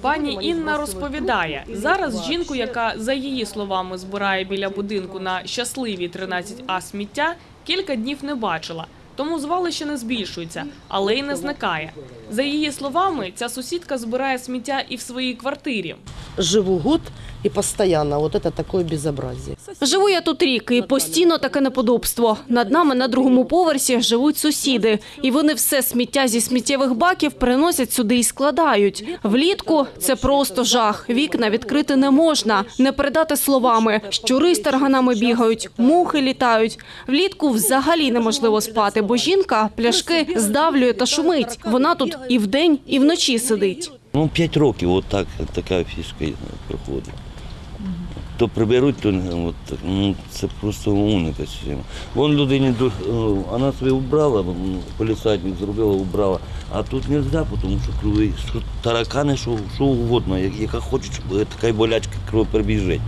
Пані Інна розповідає, зараз жінку, яка за її словами збирає біля будинку на щасливі 13А сміття, кілька днів не бачила. Тому звалище не збільшується, але й не зникає. За її словами, ця сусідка збирає сміття і в своїй квартирі. живу год и постоянно вот это такое безобразие. Живу я тут рік і постійно таке неподобство. Над нами на другому поверсі живуть сусіди, і вони все сміття зі сміттєвих баків приносять сюди і складають. Влітку це просто жах. Вікна відкрити не можна, не передати словами. Щури з тарганами бігають, мухи літають. Влітку взагалі неможливо спати, бо жінка пляшки здавлює та шумить. Вона тут і вдень, і вночі сидить. Ну, 5 років, от так, така фішка проходить. То приберуть, то от, ну, це просто система. Вон людині е, вона собі убрала, полісадник зробила, убрала. А тут не можна, тому що крові, що таракани, що, що угодно, яка хоче, е, така й болячка кров прибіжить.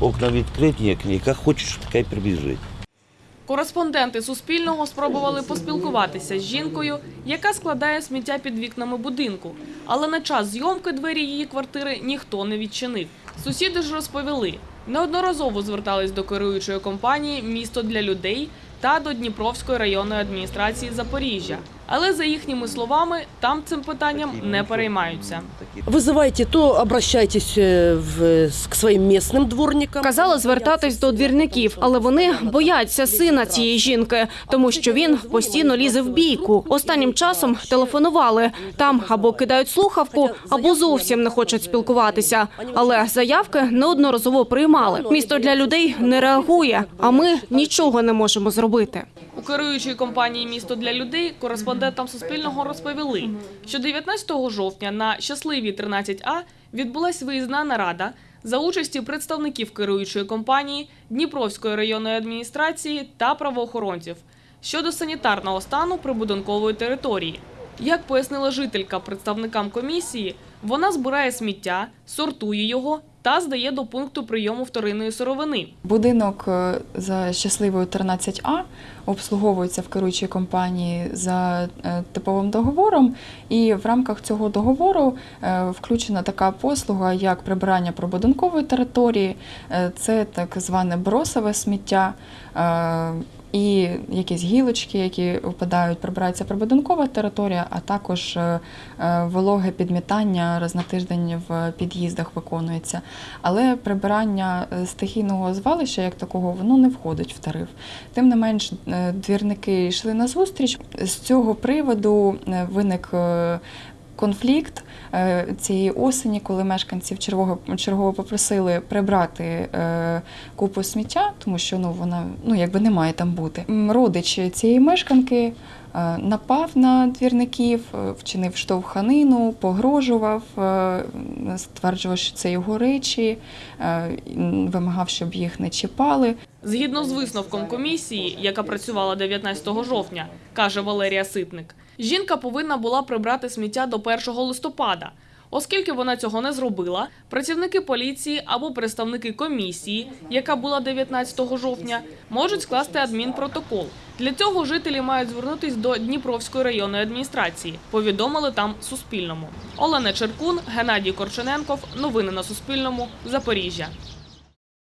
Окна відкриті, як- яка хоче, що така й прибіжить. Кореспонденти Суспільного спробували поспілкуватися з жінкою, яка складає сміття під вікнами будинку. Але на час зйомки двері її квартири ніхто не відчинив. Сусіди ж розповіли, неодноразово звертались до керуючої компанії Місто для людей та до Дніпровської районної адміністрації Запоріжжя. Але за їхніми словами, там цим питанням не переймаються. Вызывайте, то обращайтесь э, в, с- к своим местным дворникам. Казали звертатись до двірників, але вони бояться сина цієї жінки, тому що він постійно лізе в бійку. Останнім часом телефонували. Там або кидають слухавку, або зовсім не хочуть спілкуватися. Але заявки неодноразово приймали. Місто для людей не реагує, а ми нічого не можемо зробити. Керуючої компанії Місто для людей кореспондентам Суспільного розповіли, що 19 жовтня на щасливій 13А відбулась виїзна нарада за участі представників керуючої компанії, Дніпровської районної адміністрації та правоохоронців щодо санітарного стану прибудинкової території. Як пояснила жителька представникам комісії, вона збирає сміття, сортує його та здає до пункту прийому вторинної сировини. Будинок е, за щасливою 13А обслуговується в керуючій компанії за е, типовим договором, і в рамках цього договору е, включена така послуга, як прибирання прибудинкової території, це так зване бросове сміття. І якісь гілочки, які впадають, прибирається прибудинкова територія, а також е, е, вологе підмітання раз на тиждень в під'їздах виконується. Але прибирання е, стихійного звалища як такого воно не входить в тариф. Тим не менш, двірники йшли на зустріч. З цього приводу виник конфлікт е, цієї осені, коли мешканців чергово, чергово попросили прибрати е, купу сміття, тому що ну вона ну якби не має там бути. Родич цієї мешканки е, напав на двірників, вчинив штовханину, погрожував, стверджував, що це його речі, вимагав, щоб їх не чіпали. Згідно з висновком комісії, яка працювала 19 жовтня, каже Валерія Ситник, жінка повинна була прибрати сміття до 1 листопада. Оскільки вона цього не зробила, працівники поліції або представники комісії, яка була 19 жовтня, можуть скласти адмінпротокол. Для цього жителі мають звернутись до Дніпровської районної адміністрації. Повідомили там Суспільному. Олена Черкун, Геннадій Корчененков. Новини на Суспільному. Запоріжжя.